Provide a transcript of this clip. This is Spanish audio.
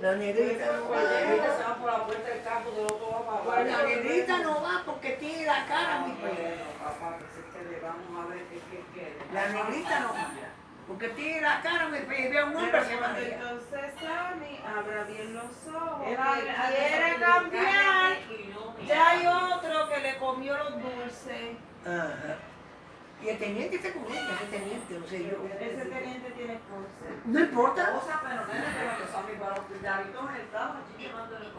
La negrita no Pues la negrita va. se va por la puerta del campo, del otro va para la negrita no va porque tiene la cara muy fea. Bueno, papá, pues es que le vamos a ver qué quiere. La negrita no va. Porque tiene la cara. Y ve a un hombre que va. Entonces Sammy abra bien los ojos. Quiere cambiar. Ya hay otro que le comió los dulces. Ajá. Y el teniente está con ella, ese teniente, no sé yo. Ese teniente tiene cáncer. No importa. Cosa, pero nene, the baritone itself, did you want to